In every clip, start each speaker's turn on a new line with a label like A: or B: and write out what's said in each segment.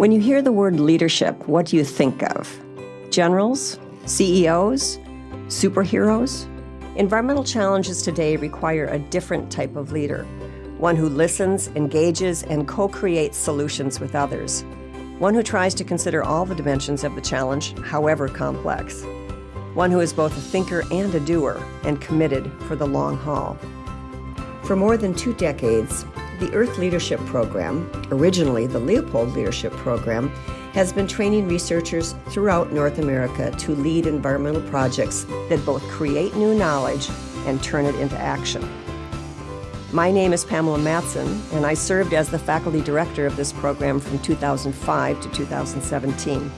A: When you hear the word leadership, what do you think of? Generals? CEOs? Superheroes? Environmental challenges today require a different type of leader, one who listens, engages, and co-creates solutions with others, one who tries to consider all the dimensions of the challenge, however complex, one who is both a thinker and a doer and committed for the long haul. For more than two decades, the Earth Leadership Program, originally the Leopold Leadership Program, has been training researchers throughout North America to lead environmental projects that both create new knowledge and turn it into action. My name is Pamela Matson, and I served as the faculty director of this program from 2005 to 2017.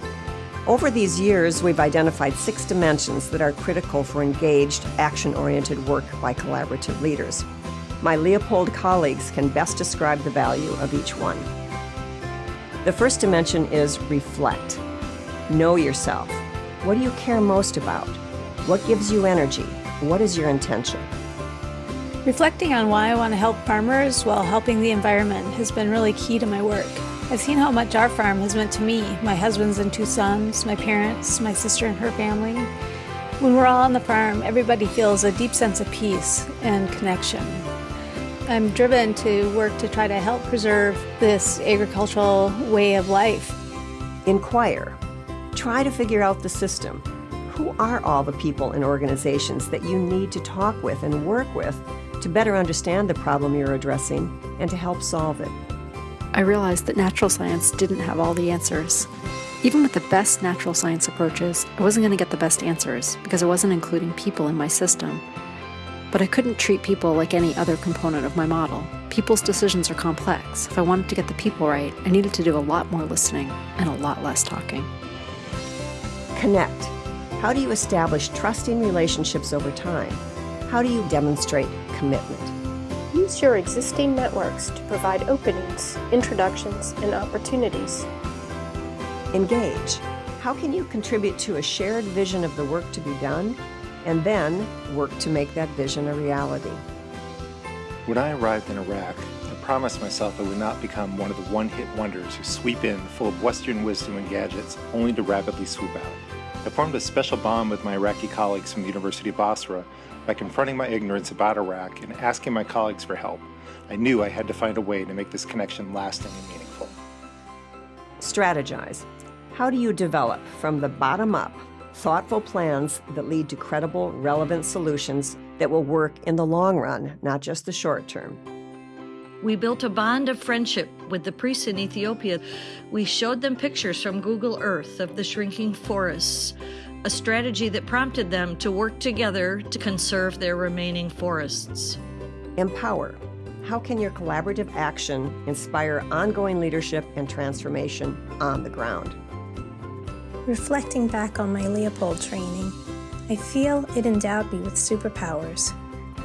A: Over these years, we've identified six dimensions that are critical for engaged, action-oriented work by collaborative leaders. My Leopold colleagues can best describe the value of each one. The first dimension is reflect. Know yourself. What do you care most about? What gives you energy? What is your intention?
B: Reflecting on why I want to help farmers while helping the environment has been really key to my work. I've seen how much our farm has meant to me, my husband's and two sons, my parents, my sister and her family. When we're all on the farm, everybody feels a deep sense of peace and connection. I'm driven to work to try to help preserve this agricultural way of life.
A: Inquire. Try to figure out the system. Who are all the people and organizations that you need to talk with and work with to better understand the problem you're addressing and to help solve it?
C: I realized that natural science didn't have all the answers. Even with the best natural science approaches, I wasn't going to get the best answers because I wasn't including people in my system. But I couldn't treat people like any other component of my model. People's decisions are complex. If I wanted to get the people right, I needed to do a lot more listening and a lot less talking.
A: Connect. How do you establish trusting relationships over time? How do you demonstrate commitment?
D: Use your existing networks to provide openings, introductions, and opportunities.
A: Engage. How can you contribute to a shared vision of the work to be done and then work to make that vision a reality.
E: When I arrived in Iraq, I promised myself I would not become one of the one-hit wonders who sweep in full of Western wisdom and gadgets only to rapidly swoop out. I formed a special bond with my Iraqi colleagues from the University of Basra by confronting my ignorance about Iraq and asking my colleagues for help. I knew I had to find a way to make this connection lasting and meaningful.
A: Strategize. How do you develop from the bottom up thoughtful plans that lead to credible, relevant solutions that will work in the long run, not just the short term.
F: We built a bond of friendship with the priests in Ethiopia. We showed them pictures from Google Earth of the shrinking forests, a strategy that prompted them to work together to conserve their remaining forests.
A: Empower. How can your collaborative action inspire ongoing leadership and transformation on the ground?
G: Reflecting back on my Leopold training, I feel it endowed me with superpowers,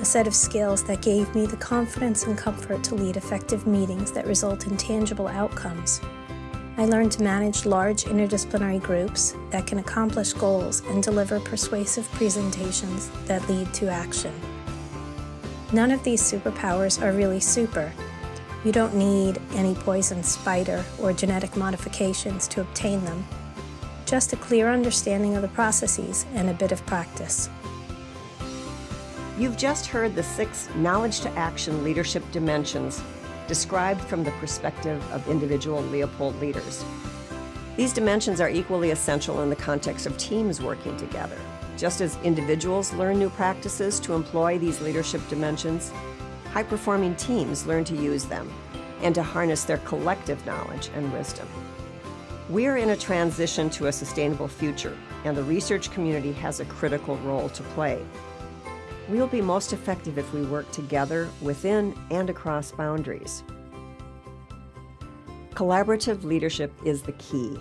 G: a set of skills that gave me the confidence and comfort to lead effective meetings that result in tangible outcomes. I learned to manage large interdisciplinary groups that can accomplish goals and deliver persuasive presentations that lead to action. None of these superpowers are really super. You don't need any poison spider or genetic modifications to obtain them just a clear understanding of the processes and a bit of practice.
A: You've just heard the six knowledge to action leadership dimensions described from the perspective of individual Leopold leaders. These dimensions are equally essential in the context of teams working together. Just as individuals learn new practices to employ these leadership dimensions, high-performing teams learn to use them and to harness their collective knowledge and wisdom. We are in a transition to a sustainable future, and the research community has a critical role to play. We will be most effective if we work together within and across boundaries. Collaborative leadership is the key.